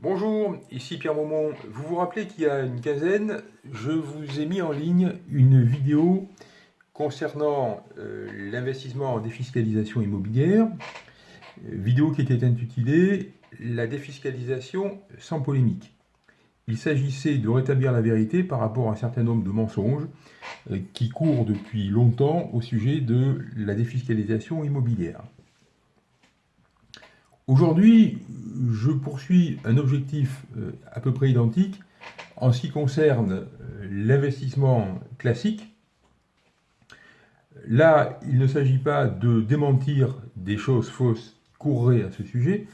Bonjour, ici Pierre Maumont. Vous vous rappelez qu'il y a une quinzaine, je vous ai mis en ligne une vidéo concernant euh, l'investissement en défiscalisation immobilière, euh, vidéo qui était intitulée « La défiscalisation sans polémique ». Il s'agissait de rétablir la vérité par rapport à un certain nombre de mensonges euh, qui courent depuis longtemps au sujet de la défiscalisation immobilière. Aujourd'hui, je poursuis un objectif euh, à peu près identique en ce qui concerne euh, l'investissement classique. Là, il ne s'agit pas de démentir des choses fausses qui courraient à ce sujet,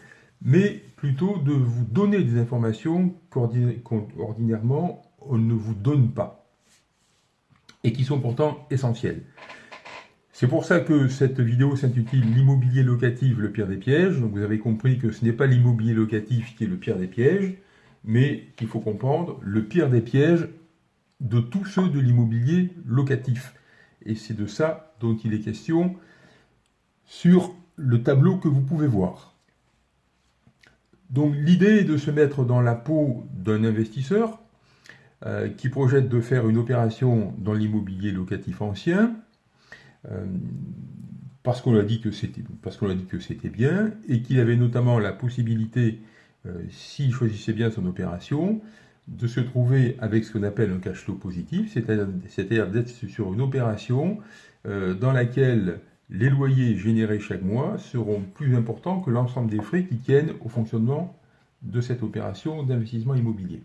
mais plutôt de vous donner des informations qu'ordinairement on ne vous donne pas et qui sont pourtant essentielles. C'est pour ça que cette vidéo s'intitule « L'immobilier locatif, le pire des pièges ». Vous avez compris que ce n'est pas l'immobilier locatif qui est le pire des pièges, mais qu'il faut comprendre le pire des pièges de tous ceux de l'immobilier locatif. Et c'est de ça dont il est question sur le tableau que vous pouvez voir. Donc l'idée est de se mettre dans la peau d'un investisseur euh, qui projette de faire une opération dans l'immobilier locatif ancien, parce qu'on a dit que c'était parce qu'on a dit que c'était bien et qu'il avait notamment la possibilité, euh, s'il choisissait bien son opération, de se trouver avec ce qu'on appelle un cash flow positif, c'est-à-dire d'être sur une opération euh, dans laquelle les loyers générés chaque mois seront plus importants que l'ensemble des frais qui tiennent au fonctionnement de cette opération d'investissement immobilier.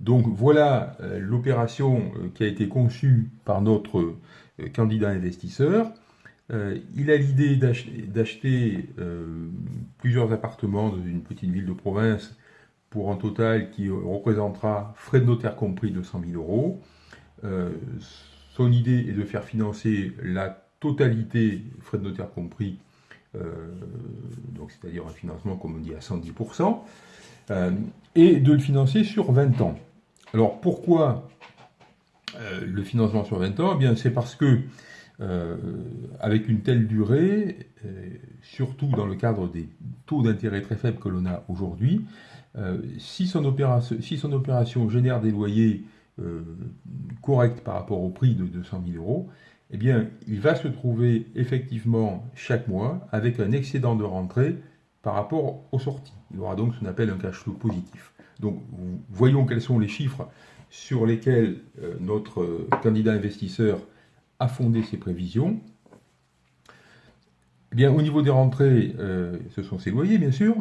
Donc voilà l'opération qui a été conçue par notre euh, candidat investisseur. Euh, il a l'idée d'acheter euh, plusieurs appartements dans une petite ville de province pour un total qui représentera frais de notaire compris de 100 000 euros. son idée est de faire financer la totalité, frais de notaire compris, donc c'est-à-dire un financement, comme on dit, à 110%, et de le financer sur 20 ans. Alors pourquoi euh, le financement sur 20 ans, eh bien c'est parce que euh, avec une telle durée, euh, surtout dans le cadre des taux d'intérêt très faibles que l'on a aujourd'hui, si, son opération, génère des loyers corrects par rapport au prix de 200 000 euros, eh bien, il va se trouver effectivement chaque mois avec un excédent de rentrée par rapport aux sorties. Il aura donc ce qu'on appelle un cash flow positif. Donc, voyons quels sont les chiffres sur lesquels euh, notre candidat investisseur a fondé ses prévisions. Eh bien, au niveau des rentrées, euh, ce sont ses loyers, bien sûr.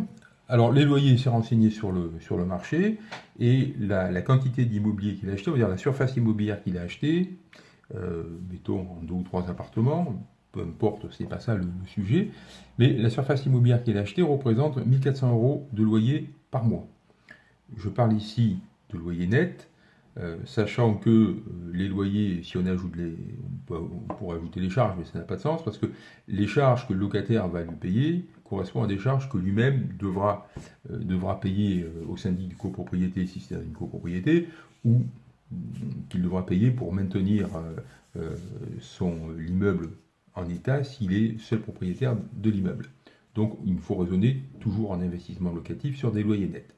Alors, les loyers, c'est renseigné sur le, marché, et la, quantité d'immobilier qu'il a acheté, on va dire la surface immobilière qu'il a acheté, euh, mettons en deux ou trois appartements, peu importe, ce n'est pas ça le, sujet, mais la surface immobilière qu'il a acheté représente 1400 euros de loyer par mois. Je parle ici de loyer net, euh, sachant que euh, les loyers, si on ajoute les, on, pourrait ajouter les charges, mais ça n'a pas de sens, parce que les charges que le locataire va lui payer correspondent à des charges que lui-même devra, euh, devra payer au syndic de copropriété, si c'est une copropriété, ou qu'il devra payer pour maintenir son l'immeuble en état s'il est seul propriétaire de l'immeuble. Donc il faut raisonner toujours en investissement locatif sur des loyers nets.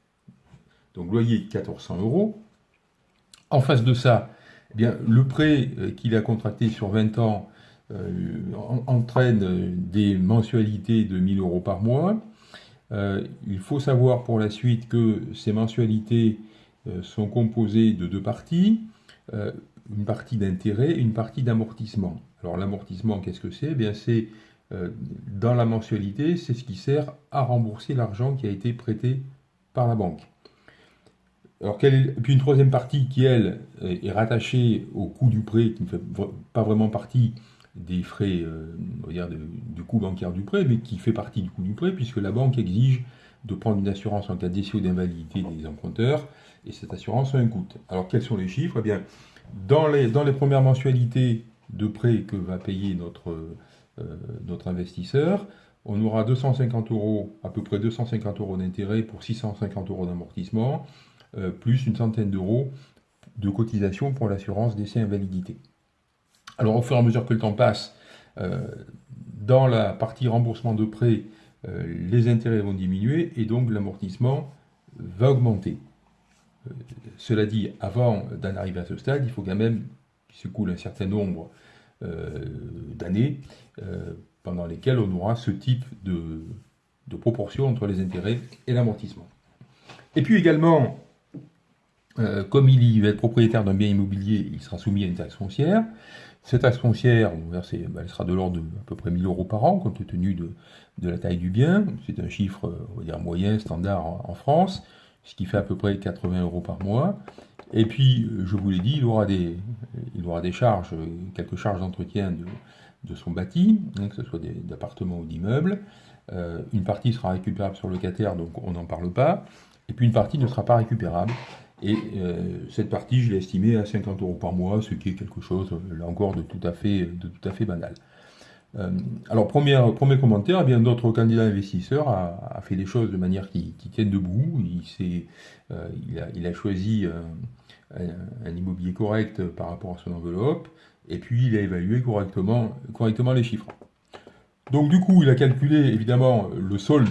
Donc loyer 1400 euros, en face de ça, eh bien, le prêt euh, qu'il a contracté sur 20 ans euh, entraîne des mensualités de 1000 euros par mois. Euh, il faut savoir pour la suite que ces mensualités sont composées de deux parties, une partie d'intérêt une partie d'amortissement. Alors l'amortissement, qu'est-ce que c'est? Eh bien c'est dans la mensualité, c'est ce qui sert à rembourser l'argent qui a été prêté par la banque. Alors, puis une troisième partie qui, elle, est rattachée au coût du prêt, qui ne fait pas vraiment partie des frais, euh, on va dire, du coût bancaire du prêt, mais qui fait partie du coût du prêt, puisque la banque exige de prendre une assurance en cas d'essai ou d'invalidité des emprunteurs, et cette assurance a un coût. Alors, quels sont les chiffres? Eh bien, dans les, premières mensualités de prêt que va payer notre, euh, investisseur, on aura 250 euros, à peu près 250 euros d'intérêt pour 650 euros d'amortissement, euh, plus une centaine d'euros de cotisation pour l'assurance décès invalidité. Alors au fur et à mesure que le temps passe, euh, dans la partie remboursement de prêt, les intérêts vont diminuer et donc l'amortissement va augmenter. Euh, cela dit, avant d'en arriver à ce stade, il faut quand même qu'il se coule un certain nombre euh, d'années pendant lesquelles on aura ce type de, de proportion entre les intérêts et l'amortissement. Et puis également, comme il va être propriétaire d'un bien immobilier, il sera soumis à une taxe foncière. Cette taxe foncière, ben, elle sera de l'ordre de à peu près 1000 euros par an, compte tenu de, la taille du bien. C'est un chiffre, on va dire, moyen, standard en, France, ce qui fait à peu près 80 euros par mois. Et puis, je vous l'ai dit, il aura des, aura des charges, quelques charges d'entretien de, son bâti, hein, que ce soit d'appartements ou d'immeubles. Euh, une partie sera récupérable sur le locataire, donc on n'en parle pas. Et puis une partie ne sera pas récupérable. Et euh, cette partie, je l'ai estimée à 50 euros par mois, ce qui est quelque chose, là encore, de tout de tout à fait banal. Euh, alors, premier, commentaire, eh bien d'autres candidats investisseurs a, fait des choses de manière qui, qui tienne debout. Il, euh, il, a, choisi un, un, immobilier correct par rapport à son enveloppe, et puis il a évalué correctement, correctement les chiffres. Donc du coup, il a calculé évidemment le solde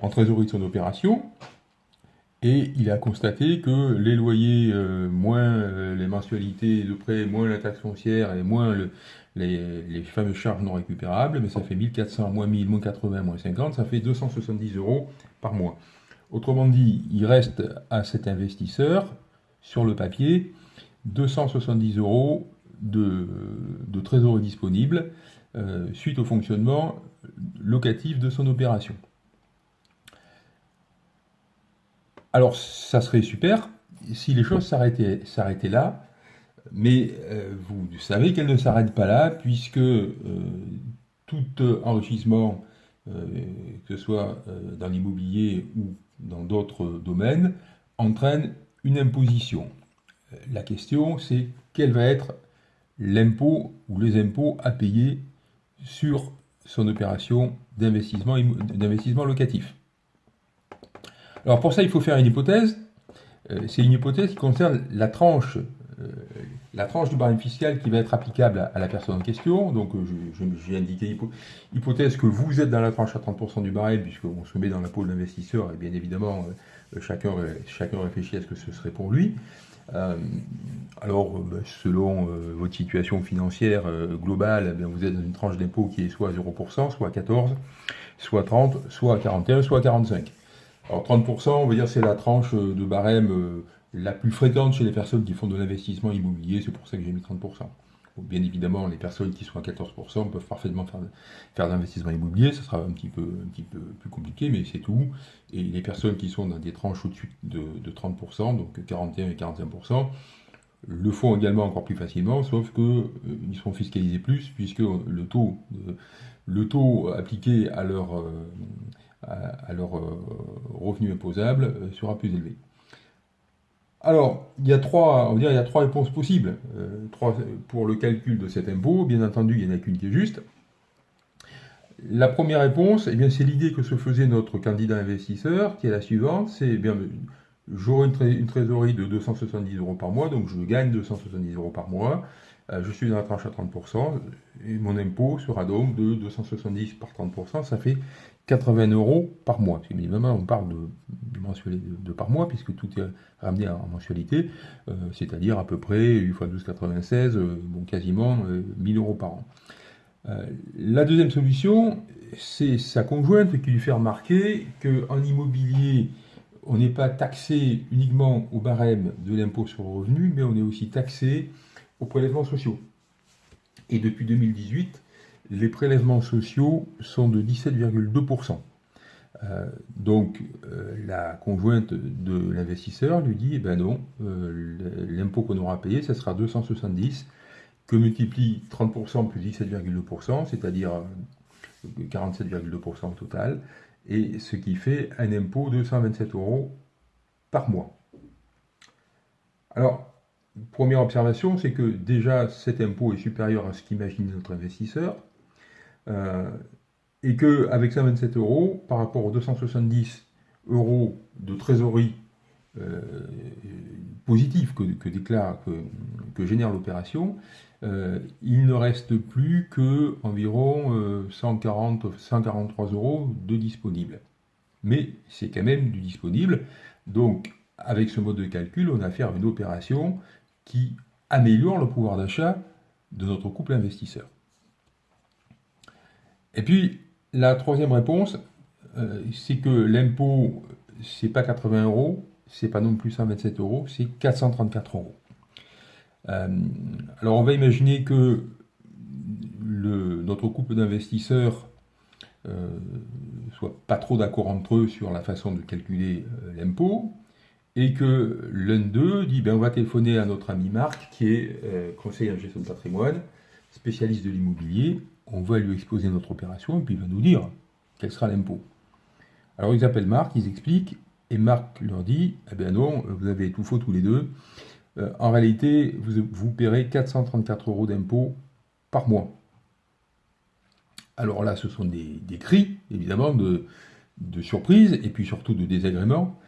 en trésorerie de son opération, et il a constaté que les loyers, euh, moins euh, les mensualités de prêt, moins la taxe foncière et moins les, fameuses charges non récupérables, mais ça fait 1400, moins 1000, moins 80, moins 50, ça fait 270 euros par mois. Autrement dit, il reste à cet investisseur, sur le papier, 270 euros de, trésorerie disponible euh, suite au fonctionnement locatif de son opération. Alors, ça serait super si les choses s'arrêtaient là, mais euh, vous savez qu'elles ne s'arrêtent pas là, puisque euh, tout enrichissement, euh, que ce soit dans l'immobilier ou dans d'autres domaines, entraîne une imposition. La question, c'est quel va être l'impôt ou les impôts à payer sur son opération d'investissement locatif. Alors pour ça, il faut faire une hypothèse. Euh, c'est une hypothèse qui concerne la tranche, euh, la tranche du barème fiscal qui va être applicable à, la personne en question. Donc euh, j'ai indiqué hypothèse que vous êtes dans la tranche à 30% du barème, puisqu'on se met dans la peau de l'investisseur, et bien évidemment, chacun, chacun réfléchit à ce que ce serait pour lui. alors, ben, selon votre situation financière globale, eh vous êtes dans une tranche d'impôt qui est soit à 0%, soit à 14%, soit à 30%, soit à 41%, soit à 45%. Alors 30%, on va dire c'est la tranche euh, de barème euh, la plus fréquente chez les personnes qui font de l'investissement immobilier, c'est pour ça que j'ai mis 30%. bien évidemment, les personnes qui sont à 14% peuvent parfaitement faire, faire de l'investissement immobilier, ça sera un petit, peu, un petit peu plus compliqué, mais c'est tout. Et les personnes qui sont dans des tranches au-dessus de, 30%, donc 41 et 41%, le font également encore plus facilement, sauf qu'ils euh, seront fiscalisés plus, puisque le taux, le taux appliqué à leur à, leur euh, revenu imposable euh, sera plus élevé. Alors, il y a trois, on va dire, il y a trois réponses possibles euh, trois, pour le calcul de cet impôt. Bien entendu, il n'y en a qu'une qui est juste. La première réponse, eh c'est l'idée que se faisait notre candidat investisseur, qui est la suivante, c'est eh bien, j'aurai une, trésorerie de 270 euros par mois, donc je gagne 270 euros par mois, je suis dans la tranche à 30%, et mon impôt sera donc de 270 par 30%, ça fait 80 euros par mois. Parce on parle de, mensualité de, par mois, puisque tout est ramené en mensualité, euh, c'est-à-dire à peu près 8 fois 12,96, euh, bon, quasiment 1000 euh, euros par an. la deuxième solution, c'est sa conjointe qui lui fait remarquer qu'en immobilier, on n'est pas taxé uniquement au barème de l'impôt sur le revenu, mais on est aussi taxé aux prélèvements sociaux. Et depuis 2018, les prélèvements sociaux sont de 17,2%. Euh, donc euh, la conjointe de l'investisseur lui dit, eh ben non, euh, l'impôt qu'on aura payé, ça sera 270, que multiplie 30% plus 17,2%, c'est-à-dire 47,2% au total, et ce qui fait un impôt de 127 euros par mois. Alors, première observation, c'est que déjà cet impôt est supérieur à ce qu'imagine notre investisseur, euh, et qu'avec 127 euros, par rapport aux 270 euros de trésorerie euh, positive que, déclare, que, génère l'opération, euh, il ne reste plus que environ 140, 143 euros de disponible. Mais c'est quand même du disponible. Donc, avec ce mode de calcul, on a affaire à une opération qui améliore le pouvoir d'achat de notre couple investisseur. Et puis, la troisième réponse, euh, c'est que l'impôt, c'est pas 80 euros, c'est pas non plus 127 euros, c'est 434 euros. Euh, alors, on va imaginer que notre couple d'investisseurs euh, soit pas trop d'accord entre eux sur la façon de calculer euh, l'impôt, et que l'un d'eux dit ben, on va téléphoner à notre ami Marc, qui est conseiller en gestion de patrimoine, spécialiste de l'immobilier, on va lui exposer notre opération, et puis il va nous dire quel sera l'impôt. Alors ils appellent Marc, ils expliquent, et Marc leur dit, eh bien non, vous avez tout faux tous les deux. Euh, en réalité, vous, vous paierez 434 euros d'impôt par mois. Alors là, ce sont des, cris, évidemment, de, surprise, et puis surtout de désagrément,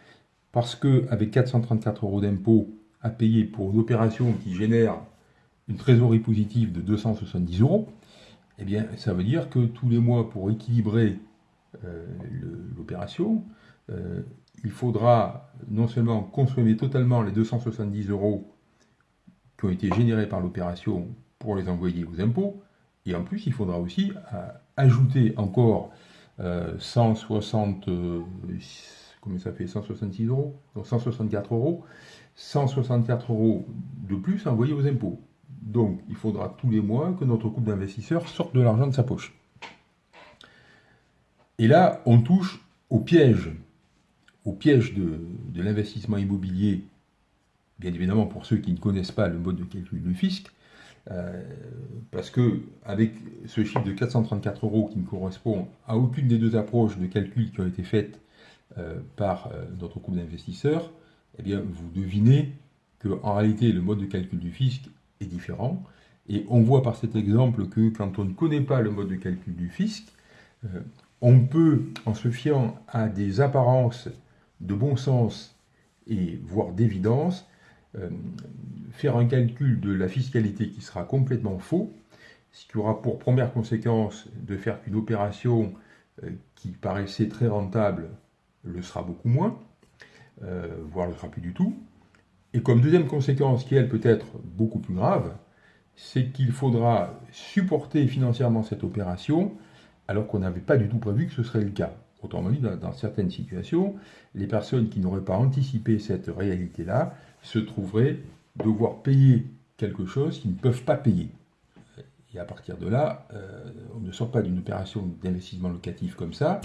parce qu'avec 434 euros d'impôt à payer pour une opération qui génère une trésorerie positive de 270 euros, eh bien, ça veut dire que tous les mois, pour équilibrer euh, l'opération, euh, il faudra non seulement consommer totalement les 270 euros qui ont été générés par l'opération pour les envoyer aux impôts, et en plus, il faudra aussi euh, ajouter encore 160, comment ça fait, 166 euros, donc 164 euros, 164 euros de plus envoyés aux impôts. Donc, il faudra tous les mois que notre couple d'investisseurs sorte de l'argent de sa poche. Et là, on touche au piège, au piège de, l'investissement immobilier, bien évidemment pour ceux qui ne connaissent pas le mode de calcul du fisc, euh, parce que avec ce chiffre de 434 euros qui ne correspond à aucune des deux approches de calcul qui ont été faites euh, par euh, notre couple d'investisseurs, eh bien, vous devinez que en réalité, le mode de calcul du fisc est différent. Et on voit par cet exemple que quand on ne connaît pas le mode de calcul du fisc, euh, on peut, en se fiant à des apparences de bon sens et voire d'évidence, euh, faire un calcul de la fiscalité qui sera complètement faux, ce qui aura pour première conséquence de faire qu'une opération euh, qui paraissait très rentable le sera beaucoup moins, voire le sera plus du tout, et comme deuxième conséquence, qui elle peut être beaucoup plus grave, c'est qu'il faudra supporter financièrement cette opération alors qu'on n'avait pas du tout prévu que ce serait le cas. Autrement dit, dans, certaines situations, les personnes qui n'auraient pas anticipé cette réalité-là se trouveraient devoir payer quelque chose qu'ils ne peuvent pas payer. Et à partir de là, euh, on ne sort pas d'une opération d'investissement locatif comme ça,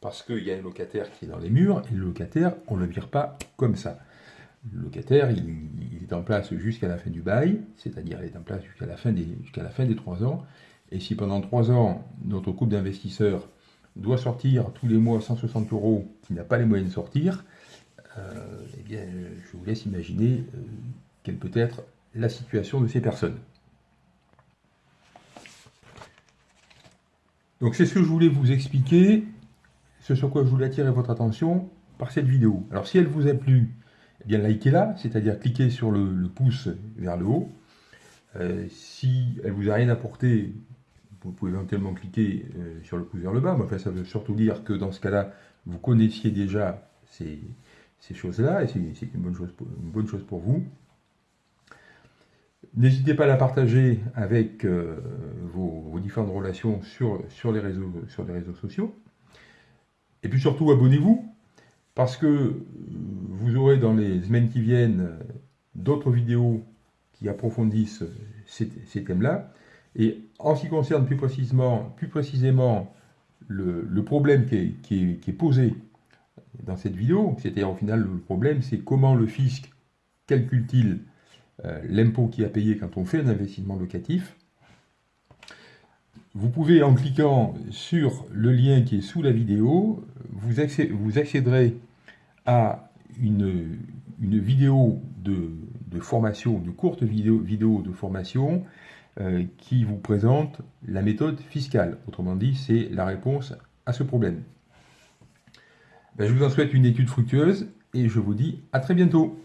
parce qu'il y a un locataire qui est dans les murs, et le locataire, on ne le vire pas comme ça. Le locataire, il, est en place jusqu'à la fin du bail, c'est-à-dire il est en place jusqu'à la, fin des, trois ans. Et si pendant trois ans, notre couple d'investisseurs doit sortir tous les mois 160 euros, qui n'a pas les moyens de sortir, euh, eh bien, je vous laisse imaginer euh, quelle peut être la situation de ces personnes. Donc c'est ce que je voulais vous expliquer, ce sur quoi je voulais attirer votre attention par cette vidéo. Alors si elle vous a plu, bien likez-la, c'est-à-dire cliquez sur le, pouce vers le haut. Euh, si elle vous a rien apporté, vous pouvez éventuellement cliquer euh, sur le pouce vers le bas. Mais enfin, ça veut surtout dire que dans ce cas-là, vous connaissiez déjà ces, choses-là, et c'est une, bonne chose pour, une bonne chose pour vous. N'hésitez pas à la partager avec euh, vos, différentes relations sur, les réseaux, sur les réseaux sociaux. Et puis surtout, abonnez-vous parce que vous aurez dans les semaines qui viennent d'autres vidéos qui approfondissent ces, thèmes-là. Et en ce qui concerne plus précisément, plus précisément le, problème qui est, posé dans cette vidéo, c'est-à-dire au final le problème, c'est comment le fisc calcule-t-il euh, l'impôt qui a payé quand on fait un investissement locatif. Vous pouvez, en cliquant sur le lien qui est sous la vidéo, vous, accéderez à une, vidéo de, formation, une courte vidéo, de formation qui vous présente la méthode fiscale. Autrement dit, c'est la réponse à ce problème. Ben, je vous en souhaite une étude fructueuse et je vous dis à très bientôt.